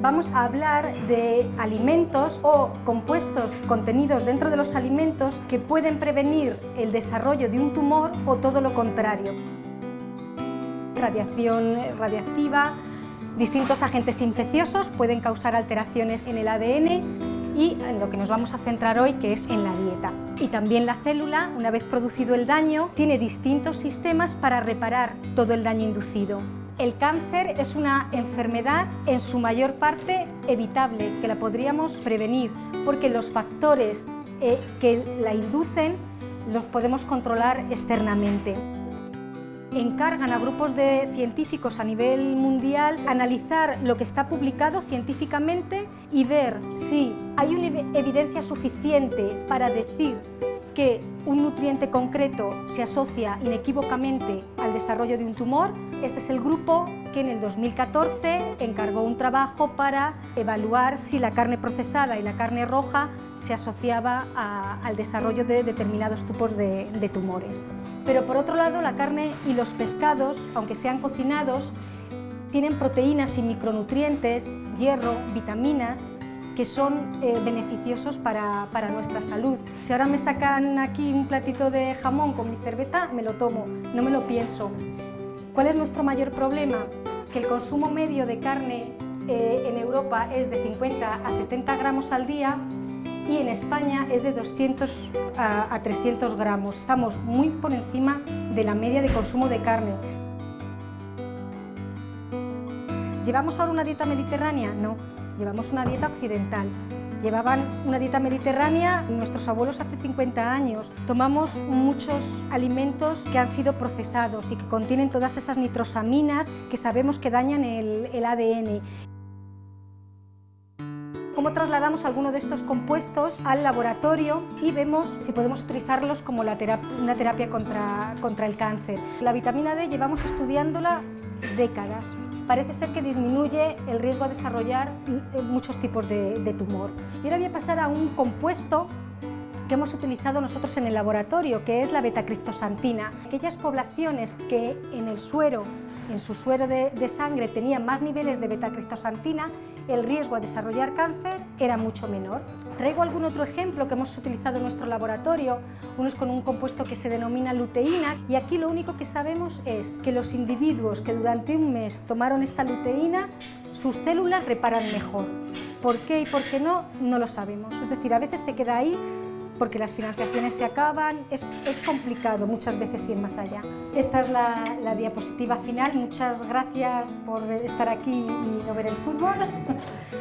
vamos a hablar de alimentos o compuestos contenidos dentro de los alimentos que pueden prevenir el desarrollo de un tumor o todo lo contrario. Radiación radiactiva, distintos agentes infecciosos pueden causar alteraciones en el ADN y en lo que nos vamos a centrar hoy, que es en la dieta. Y también la célula, una vez producido el daño, tiene distintos sistemas para reparar todo el daño inducido. El cáncer es una enfermedad en su mayor parte evitable, que la podríamos prevenir, porque los factores eh, que la inducen los podemos controlar externamente. Encargan a grupos de científicos a nivel mundial analizar lo que está publicado científicamente y ver si hay una evidencia suficiente para decir que un nutriente concreto se asocia inequívocamente al desarrollo de un tumor. Este es el grupo que en el 2014 encargó un trabajo para evaluar si la carne procesada y la carne roja se asociaba al desarrollo de determinados tipos de, tumores. Pero por otro lado, la carne y los pescados, aunque sean cocinados, tienen proteínas y micronutrientes, hierro, vitaminas, que son eh, beneficiosos para, para, nuestra salud. Si ahora me sacan aquí un platito de jamón con mi cerveza, me lo tomo, no me lo pienso. ¿Cuál es nuestro mayor problema? Que el consumo medio de carne eh, en Europa es de 50 a 70 gramos al día y en España es de 200 a, 300 gramos. Estamos muy por encima de la media de consumo de carne. ¿Llevamos ahora una dieta mediterránea? No, llevamos una dieta occidental. Llevaban una dieta mediterránea nuestros abuelos hace 50 años. Tomamos muchos alimentos que han sido procesados y que contienen todas esas nitrosaminas que sabemos que dañan el, ADN cómo trasladamos alguno de estos compuestos al laboratorio y vemos si podemos utilizarlos como una terapia contra, contra el cáncer. La vitamina D llevamos estudiándola décadas. Parece ser que disminuye el riesgo a desarrollar eh, muchos tipos de, de tumor. Y ahora voy a pasar a un compuesto que hemos utilizado nosotros en el laboratorio, que es la betacriptosantina. Aquellas poblaciones que en el suero, en su suero de, sangre tenían más niveles de betacriptosantina, el riesgo a desarrollar cáncer era mucho menor. Traigo algún otro ejemplo que hemos utilizado en nuestro laboratorio, uno es con un compuesto que se denomina luteína y aquí lo único que sabemos es que los individuos que durante un mes tomaron esta luteína, sus células reparan mejor. ¿Por qué y por qué no? No lo sabemos. Es decir, a veces se queda ahí porque las financiaciones se acaban, es, complicado muchas veces ir más allá. Esta es la, la, diapositiva final, muchas gracias por estar aquí y no ver el fútbol.